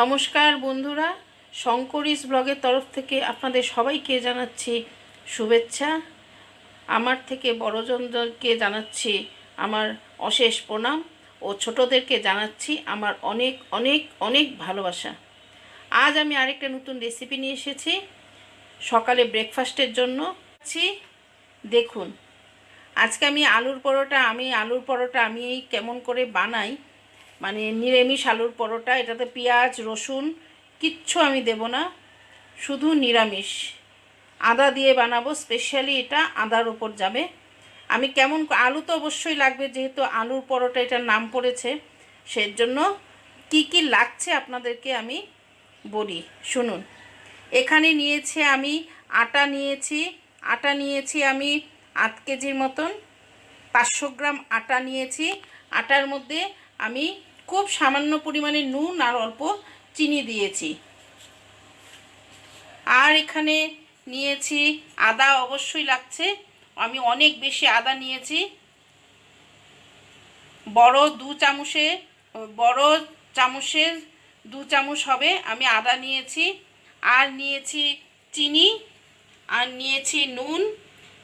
নমস্কার বন্ধুরা শঙ্করিস ব্লগের তরফ থেকে আপনাদের সবাইকে জানাচ্ছি শুভেচ্ছা। আমার থেকে বড়জনদেরকে জানাচ্ছি আমার অশেষ প্রণাম ও ছোটদেরকে জানাচ্ছি আমার অনেক অনেক অনেক ভালোবাসা। আজ আমি আরেকটা নতুন রেসিপি নিয়ে এসেছি। সকালে ব্রেকফাস্টের জন্য দেখুন, আজকে আমি আলুর পরোটা, আমি আলুর পরোটা আমি কেমন করে বানাই মানে নিরামিষ আলুর পরোটা, এটাতে পেঁয়াজ, রসুন, কিচ্ছু আমি দেব না, শুধু নিরামিষ। আদা দিয়ে বানাবো স্পেশালি এটা আদার ওপর যাবে। আমি কেমন আলু তো অবশ্যই লাগবে, যেহেতু আলুর পরোটা এটার নাম পড়েছে সেই জন্য কী কী লাগছে আপনাদেরকে আমি বলি। শুনুন, এখানে নিয়েছি আমি আটা নিয়েছি আটা নিয়েছি আমি আধ কেজির মতন, পাঁচশো গ্রাম আটা নিয়েছি, আটার মধ্যে আমি খুব সামান্য পরিমাণে নুন আর অল্প চিনি দিয়েছি। আর এখানে নিয়েছি আদা অবশ্যই লাগছে। আমি অনেক বেশি আদা নিয়েছি। বড় দু চামচে, বড় চামচের দু চামচ হবে আমি আদা নিয়েছি। আর নিয়েছি চিনি, আর নিয়েছি নুন।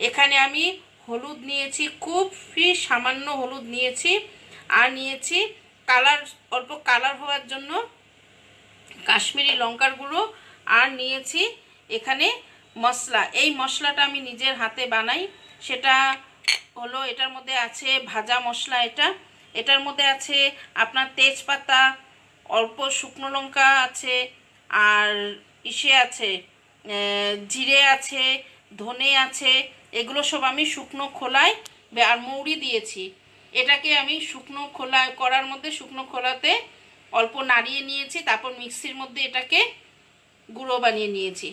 এখানে আমি হলুদ নিয়েছি খুবই সামান্য হলুদ নিয়েছি। আর নিয়েছি কালার, অল্প কালার হওয়ার জন্য কাশ্মীরি লঙ্কার গুঁড়ো। আর নিয়েছি এখানে মশলা। এই মশলাটা আমি নিজের হাতে বানাই। সেটা হলো এটার মধ্যে আছে ভাজা মশলা এটা। এটার মধ্যে আছে আপনার তেজপাতা, অল্প শুকনো লঙ্কা আছে, আর ইসে আছে জিরে আছে, ধনে আছে, এগুলো সব আমি শুকনো খোলায় আর মৌরি দিয়েছি। এটাকে আমি শুকনো খোলা করার মধ্যে শুকনো খোলাতে অল্প নাড়িয়ে নিয়েছি, তারপর মিক্সির মধ্যে এটাকে গুঁড়ো বানিয়ে নিয়েছি।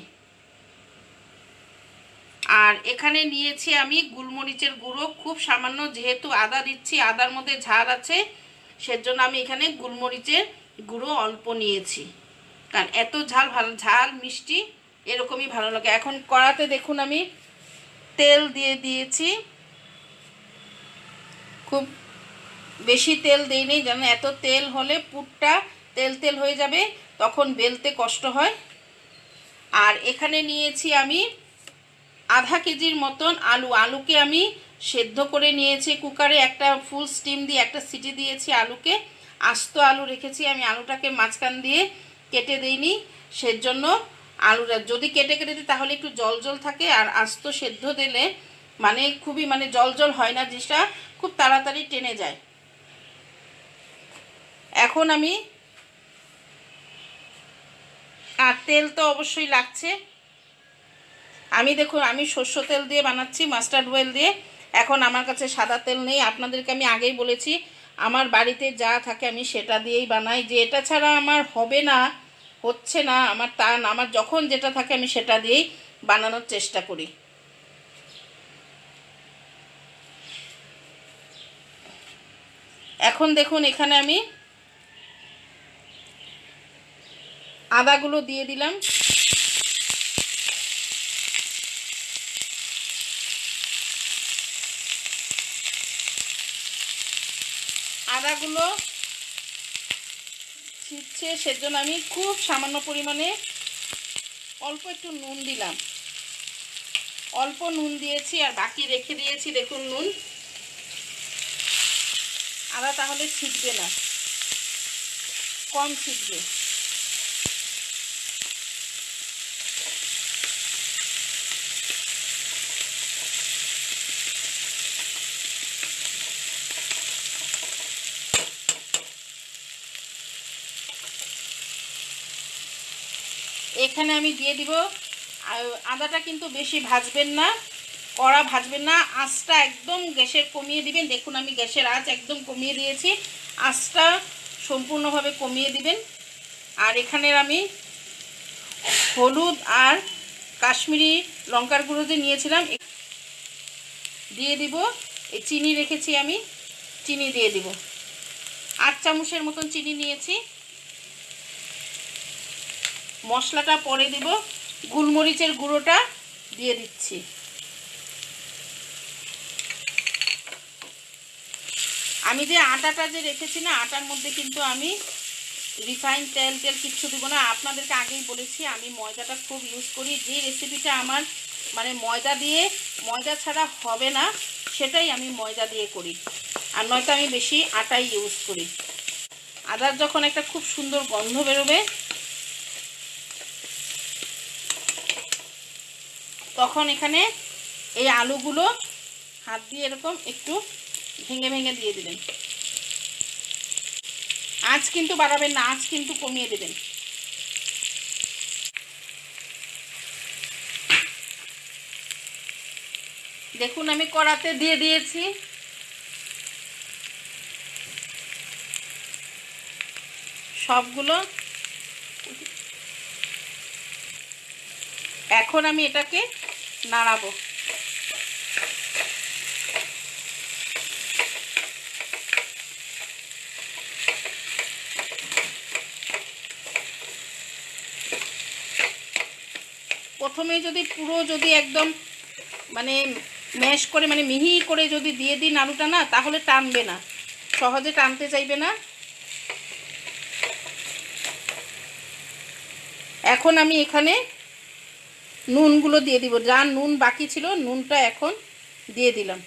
আর এখানে নিয়েছি আমি গুলমরিচের গুঁড়ো, খুব সামান্য যেহেতু আদা দিচ্ছি, আদার মধ্যে ঝাল আছে, সেজন্য আমি এখানে গুলমরিচের গুঁড়ো অল্প নিয়েছি। কারণ এত ঝাল, ভালো, ঝাল, মিষ্টি, এরকমই ভালো লাগে। এখন কড়াতে দেখুন আমি তেল দিয়ে দিয়েছি। খুব বেশি তেল দিইনি, যেন এত তেল হলে পুরটা তেল তেল হয়ে যাবে, তখন বেলতে কষ্ট হয়। আর এখানে নিয়েছি আমি আধা কেজির মতন আলু। আলুকে আমি সেদ্ধ করে নিয়েছি কুকারে, একটা ফুল স্টিম দিয়ে, একটা সিটি দিয়েছি আলুকে। আস্ত আলু রেখেছি, আমি আলুটাকে মাঝখান দিয়ে কেটে দিইনি, সেজন্য আলুটা যদি কেটে কেটে দিই, তাহলে একটু জল জল থাকে। আর আস্ত সেদ্ধ দিলে মানে খুবই মানে জল জল হয় না, জিনিসটা খুব তাড়াতাড়ি টেনে যায়। এখন আমি আর তেল তো অবশ্যই লাগছে। আমি দেখুন, আমি শস্য তেল দিয়ে বানাচ্ছি, মাস্টার্ড অয়েল দিয়ে। এখন আমার কাছে সাদা তেল নেই। আপনাদেরকে আমি আগেই বলেছি, আমার বাড়িতে যা থাকে আমি সেটা দিয়েই বানাই। যে এটা ছাড়া আমার হবে না, হচ্ছে না, আমার তা আমার যখন যেটা থাকে আমি সেটা দিয়েই বানানোর চেষ্টা করি। এখন দেখুন, এখানে আমি আদাগুলো দিয়ে দিলাম। আদাগুলো ছিটছে, সেজন্য আমি খুব সামান্য পরিমাণে অল্প একটু নুন দিলাম। অল্প নুন দিয়েছি আর বাকি রেখে দিয়েছি, দেখুন নুন। আদা তাহলে ছিটবে না, কম ছিটবে। এখানে আমি দিয়ে দিব। আদাটা কিন্তু বেশি ভাজবেন না, কড়া ভাজবেন না। আঁচটা একদম গ্যাসের কমিয়ে দিবেন। দেখুন আমি গ্যাসের আঁচ একদম কমিয়ে দিয়েছি। আঁচটা সম্পূর্ণভাবে কমিয়ে দিবেন। আর এখানের আমি হলুদ আর কাশ্মীরি লঙ্কার গুঁড়ো যে নিয়েছিলাম দিয়ে দিব। এই চিনি রেখেছি আমি, চিনি দিয়ে দিব। আট চামচের মতন চিনি নিয়েছি। মশলাটা পরে দিব। গুলমরিচের গুঁড়োটা দিয়ে দিচ্ছি। আমি যে আটাটা যে রেখেছি না, আটার মধ্যে কিন্তু আমি রিফাইন তেল তেল কিচ্ছু দিব না। আপনাদেরকে আগেই বলেছি, আমি ময়দাটা খুব ইউজ করি। যে রেসিপিটা আমার মানে ময়দা দিয়ে, ময়দা ছাড়া হবে না, সেটাই আমি ময়দা দিয়ে করি। আর নয়তো আমি বেশি আটাই ইউজ করি। আদার যখন একটা খুব সুন্দর গন্ধ বেরোবে তখন এখানে এই আলুগুলো হাত দিয়ে এরকম একটু ভেঙে ভেঙে দিয়ে দিবেন। আঁচ কিন্তু বাড়াবেন না, আঁচ কিন্তু কমিয়ে দেবেন। দেখুন, আমি কড়াতে দিয়ে দিয়েছি। সবগুলো এখন আমি এটাকে নাড়াবো প্রথমে যদি পুরো যদি একদম মানে ম্যাশ করে মানে মিহি করে যদি দিয়ে দিন আলুটা না, তাহলে টানবে না। সহজে টানতে চাইবে না। এখন আমি এখানে নুনগুলো দিয়ে দিব। যা নুন বাকি ছিল, নুনটা এখন দিয়ে দিলাম।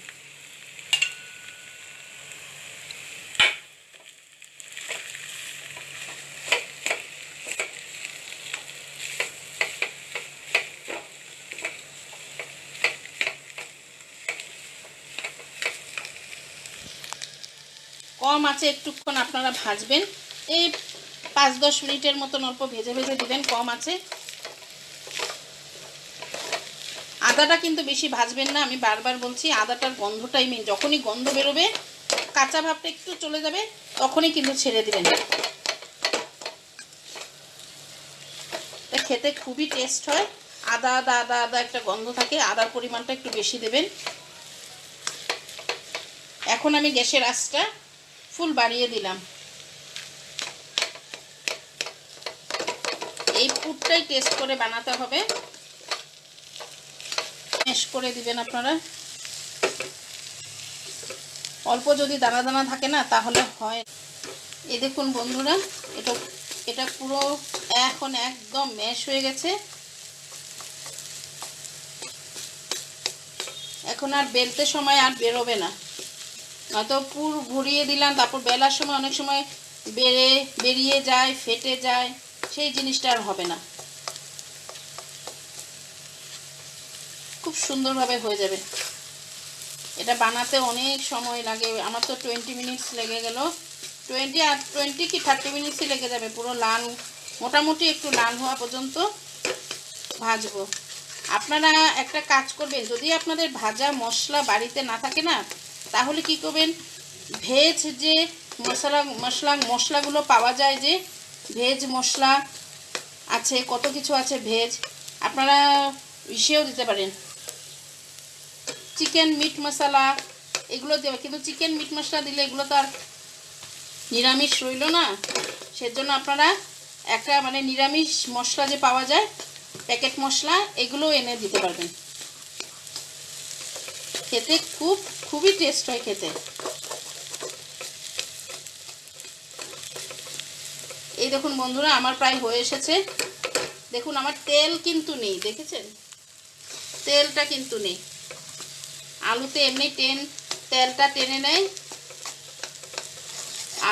কম আছে একটুক্ষণ আপনারা ভাজবেন। এই পাঁচ দশ মিনিটের মতন অল্প ভেজে ভেজে দিবেন, কম আছে। আদাটা কিন্তু বেশি ভাজবেন না, আমি বারবার বলছি আদাটার গন্ধটাই মেন যখনই গন্ধ বেরোবে, কাঁচা ভাবটা একটু চলে যাবে, তখনই কিন্তু ছেড়ে দেবেন। খেতে খুবই টেস্ট হয়। আদা আদা আদা আদা একটা গন্ধ থাকে, আদার পরিমাণটা একটু বেশি দেবেন। এখন আমি গ্যাসের আঁচটা ফুল বাড়িয়ে দিলাম। এই পুরটাই টেস্ট করে বানাতে হবে। ম্যাশ করে দিবেন আপনারা। অল্প যদি দানা দানা থাকে না, তাহলে হয়। এই দেখুন বন্ধুরা, এটা এটা পুরো এখন একদম ম্যাশ হয়ে গেছে। এখন আর বেলতে সময় আর বেরোবে না। নয়তো পুর ঘুরিয়ে দিলাম, তারপর বেলার সময় অনেক সময় বেড়ে, বেরিয়ে যায়, ফেটে যায়, সেই জিনিসটা আর হবে না। সুন্দরভাবে হয়ে যাবে। এটা বানাতে অনেক সময় লাগে। আমার তো টোয়েন্টি মিনিটস লেগে গেল। টোয়েন্টি আর টোয়েন্টি কি থার্টি মিনিটসই লেগে যাবে। পুরো লাল, মোটামুটি একটু লাল হওয়া পর্যন্ত ভাজবো। আপনারা একটা কাজ করবেন, যদি আপনাদের ভাজা মশলা বাড়িতে না থাকে না, তাহলে কি করবেন? ভেজ যে মশলা মশলা, মশলাগুলো পাওয়া যায় যে ভেজ মশলা আছে, কত কিছু আছে ভেজ আপনারা ইসেও দিতে পারেন। চিকেন মিট মশলা এগুলো দেবে। কিন্তু চিকেন মিট মশলা দিলে এগুলো তো আর নিরামিষ রইল না। সেজন্য আপনারা একটা মানে নিরামিষ মশলা যে পাওয়া যায়, প্যাকেট মশলা, এগুলো এনে দিতে পারবেন। খেতে খুব, খুবই টেস্ট হয় খেতে। এই দেখুন বন্ধুরা, আমার প্রায় হয়ে এসেছে। দেখুন, আমার তেল কিন্তু নেই, দেখেছেন? তেলটা কিন্তু নেই। আলুতে এমনি টেন, তেলটা টেনে নেয়।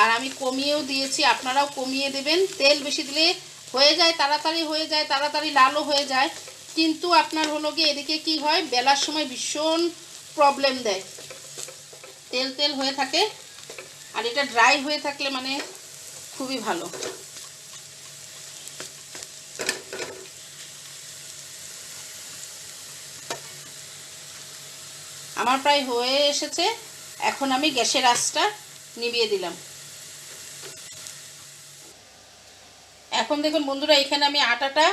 আর আমি কমিয়েও দিয়েছি, আপনারাও কমিয়ে দেবেন। তেল বেশি দিলে হয়ে যায়, তাড়াতাড়ি হয়ে যায়, তাড়াতাড়ি লালও হয়ে যায়। কিন্তু আপনার হলো গিয়ে এদিকে কি হয়, বেলার সময় ভীষণ প্রবলেম দেয়। তেল তেল হয়ে থাকে। আর এটা ড্রাই হয়ে থাকলে মানে খুবই ভালো। আমার প্রায় হয়ে এসেছে। এখন আমি গ্যাসের আঁচটা নিভিয়ে দিলাম। এখন দেখুন বন্ধুরা, এখানে আমি আটাটা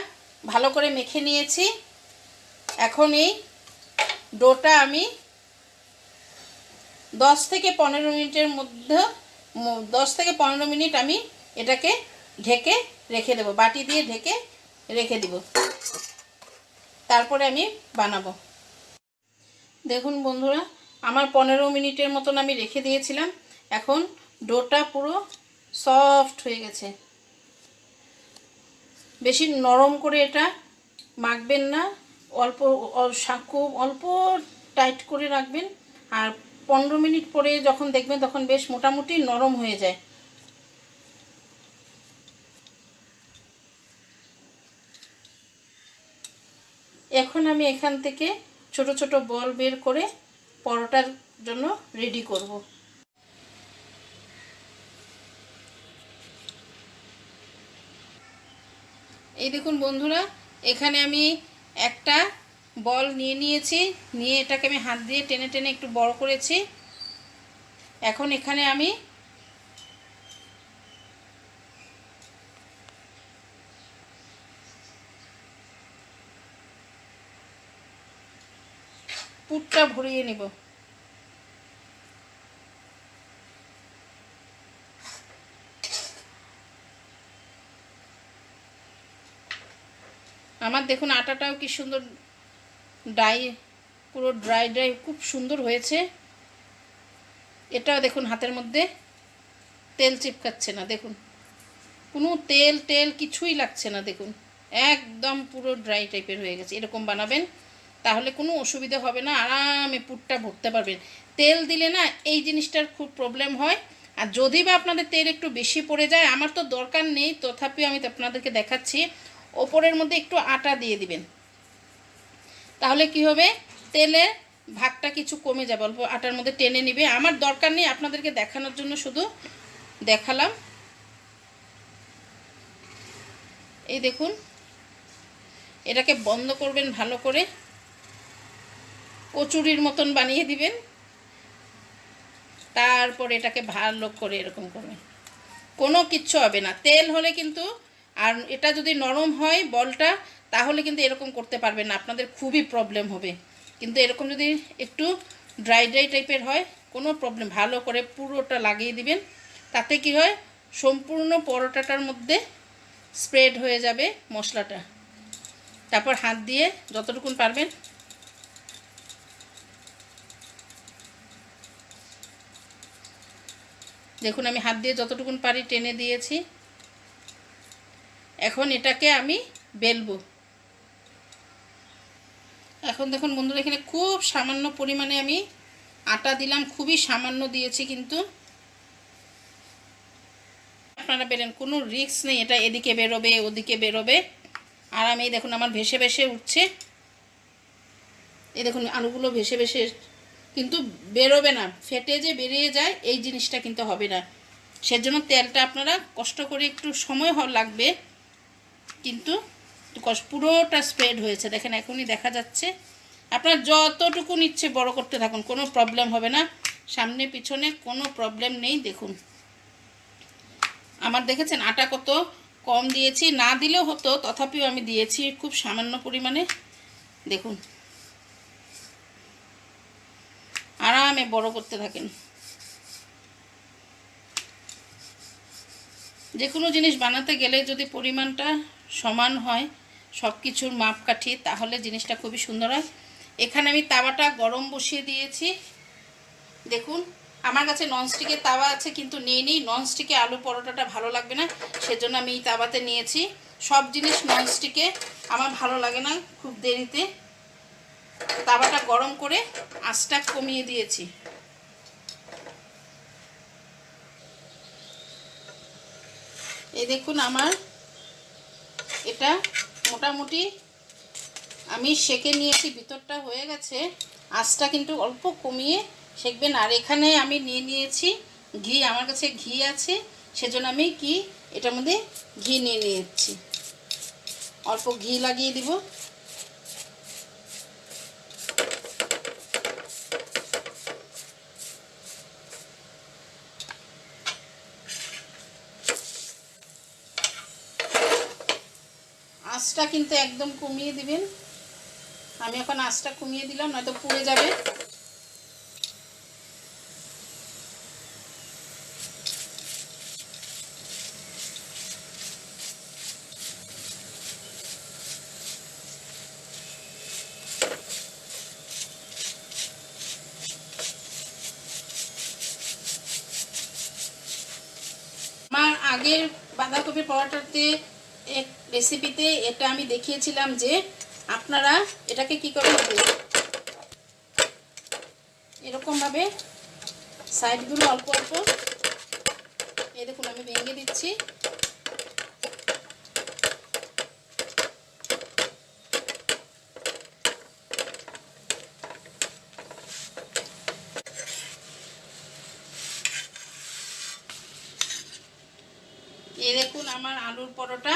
ভালো করে মেখে নিয়েছি। এখন এই ডোটা আমি দশ থেকে পনেরো মিনিটের মধ্যে, দশ থেকে পনেরো মিনিট আমি এটাকে ঢেকে রেখে দেবো, বাটি দিয়ে ঢেকে রেখে দিব। তারপরে আমি বানাবো। দেখুন বন্ধুরা, আমার পনেরো মিনিটের মতন আমি রেখে দিয়েছিলাম। এখন ডোটা পুরো সফট হয়ে গেছে। বেশি নরম করে এটা মাখবেন না, অল্প খুব অল্প টাইট করে রাখবেন। আর পনেরো মিনিট পরে যখন দেখবেন তখন বেশ মোটামুটি নরম হয়ে যায়। এখন আমি এখান থেকে ছোট ছোট বল বের করে পরোটার জন্য রেডি করব। এই দেখুন বন্ধুরা, এখানে আমি একটা বল নিয়ে নিয়েছি, নিয়ে এটাকে আমি হাত দিয়ে টেনে টেনে একটু বড় করেছি। এখন এখানে আমি পুরটা ভরিয়ে নেব। আমার দেখুন আটাটাও কি সুন্দর ডাই পুরো ড্রাই ড্রাই খুব সুন্দর হয়েছে। এটাও দেখুন হাতের মধ্যে। তেল চিপকাচ্ছে না, দেখুন। কোনো তেল টেল কিছুই লাগছে না, দেখুন। একদম পুরো ড্রাই টাইপের হয়ে গেছে। এরকম বানাবেন। তাহলে কোনো অসুবিধা হবে না, আরামে পুরটা ভরতে পারবেন। তেল দিলে না এই জিনিসটার খুব প্রবলেম হয়। আর যদি বা আপনাদের তেল একটু বেশি পড়ে যায়, আমার তো দরকার নেই, তথাপিও আমি আপনাদেরকে দেখাচ্ছি। ওপরের মধ্যে একটু আটা দিয়ে দিবেন। তাহলে কি হবে? তেলের ভাগটা কিছু কমে যাবে, অল্প আটার মধ্যে টেনে নিবে। আমার দরকার নেই আপনাদেরকে দেখানোর জন্য, শুধু দেখালাম। এই দেখুন, এটাকে বন্ধ করবেন ভালো করে। কচুরির মতন বানিয়ে দিবেন। তারপর এটাকে ভালো করে এরকম করবেন। কোনো কিচ্ছু হবে না। তেল হলে কিন্তু আর এটা যদি নরম হয় বলটা, তাহলে কিন্তু এরকম করতে পারবেন না। আপনাদের খুবই প্রবলেম হবে। কিন্তু এরকম যদি একটু ড্রাই ড্রাই টাইপের হয়, কোনো প্রবলেম ভালো করে পুরোটা লাগিয়ে দিবেন। তাতে কি হয়? সম্পূর্ণ পরোটাটার মধ্যে স্প্রেড হয়ে যাবে মশলাটা। তারপর হাত দিয়ে যতটুকুন পারবেন দেখুন, আমি হাত দিয়ে যতটুকুন পারি টেনে দিয়েছি। এখন এটাকে আমি বেলবো। এখন দেখুন বন্ধুরা, এখানে খুব সামান্য পরিমাণে আমি আটা দিলাম, খুবই সামান্য দিয়েছি কিন্তু। আপনারা বেরেন কোনো রিস্ক নেই, এটা এদিকে বেরোবে, ওদিকে বেরোবে। আর আমি, দেখুন, আমার ভেসে ভেসে উঠছে। এই দেখুন, আলুগুলো ভেসে ভেসে কিন্তু বেরোবে না। ফেটে যে বেরিয়ে যায়, এই জিনিসটা কিন্তু হবে না। সেজন্য তেলটা আপনারা কষ্ট করে একটু সময় লাগবে, কিন্তু পুরোটা স্প্রেড হয়েছে। দেখেন, এখনই দেখা যাচ্ছে। আপনার যতটুকু নিচ্ছে বড় করতে থাকুন, কোনো প্রবলেম হবে না। সামনে, পিছনে কোনো প্রবলেম নেই, দেখুন। আমার দেখেছেন আটা কত কম দিয়েছি। না দিলেও হতো, তথাপিও আমি দিয়েছি খুব সামান্য পরিমাণে। দেখুন। আরামে বড় করতে থাকেন। যে কোনো জিনিস বানাতে গেলে যদি পরিমাণটা সমান হয় সব কিছুর মাপকাঠি, তাহলে জিনিসটা খুবই সুন্দর হয়। এখানে আমি তাওয়াটা গরম বসিয়ে দিয়েছি। দেখুন, আমার কাছে ননস্টিকের তাওয়া আছে, কিন্তু নেই নেই। ননস্টিকে আলু পরোটাটা ভালো লাগবে না, সেজন্য আমি এই তাওয়াতে নিয়েছি। সব জিনিস ননস্টিকে আমার ভালো লাগে না খুব দেরিতে। তাওয়াটা গরম করে আঁচটা কমিয়ে দিয়েছি। এই দেখুন আমার, এটা মোটামুটি আমি সেকে নিয়েছি, ভিতরটা হয়ে গেছে। আঁচটা কিন্তু অল্প কমিয়ে সেকবেন। আর এখানে আমি নিয়ে নিয়েছি ঘি, আমার কাছে ঘি আছে, সেজন্য আমি কি এটার মধ্যে ঘি নিয়ে নিয়েছি। অল্প ঘি লাগিয়ে দিব আঁচটা কিন্তু একদম কমিয়ে দিবেন। আমি এখন আঁচটা কমিয়ে দিলাম, নয়তো পুড়ে যাবে। আগের বাঁধাকপির পরোটাতে এক রেসিপিতে এটা আমি দেখিয়েছিলাম যে আপনারা এটাকে কি করে এরকমভাবে সাইডগুলো অল্প অল্প এই দেখুন, আমি ভেঙে দিচ্ছি। এই দেখুন, আমার আলুর পরোটা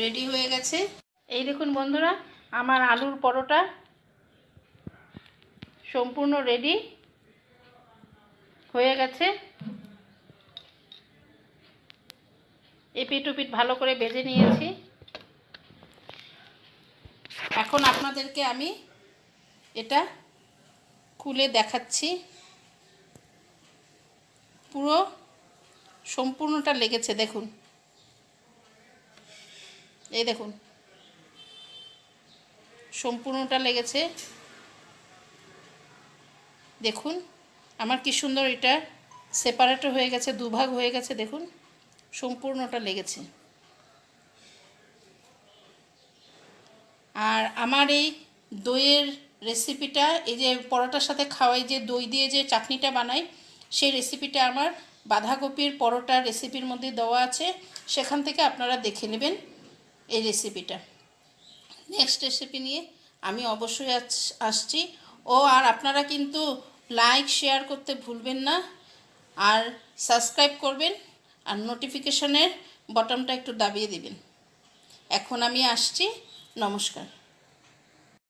রেডি হয়ে গেছে। এই দেখুন বন্ধুরা, আমার আলুর পরোটা সম্পূর্ণ রেডি হয়ে গেছে। এপিট ওপিট ভালো করে ভেজে নিয়েছি। এখন আপনাদেরকে আমি এটা খুলে দেখাচ্ছি। পুরো সম্পূর্ণটা লেগেছে, দেখুন। এই দেখুন। সম্পূর্ণটা লেগেছে। দেখুন, আমার কি সুন্দর এটা সেপারেট হয়ে গেছে, দুভাগ হয়ে গেছে, দেখুন, সম্পূর্ণটা লেগেছে। আর আমার এই দইয়ের রেসিপিটা এই যে পরোটার সাথে খাওয়াই যে দই দিয়ে যে চাটনিটা বানাই, সেই রেসিপিটা আমার বাঁধাকপির পরোটার রেসিপির মধ্যে দেওয়া আছে। সেখান থেকে আপনারা দেখে নেবেন। এই রেসিপিটা নেক্সট রেসিপি নিয়ে আমি অবশ্যই আস- আসছি। ও, আর আপনারা কিন্তু লাইক শেয়ার করতে ভুলবেন না। আর সাবস্ক্রাইব করবেন। আর নোটিফিকেশনের বটনটা একটু দাবিয়ে দিবেন। এখন আমি আসছি। নমস্কার।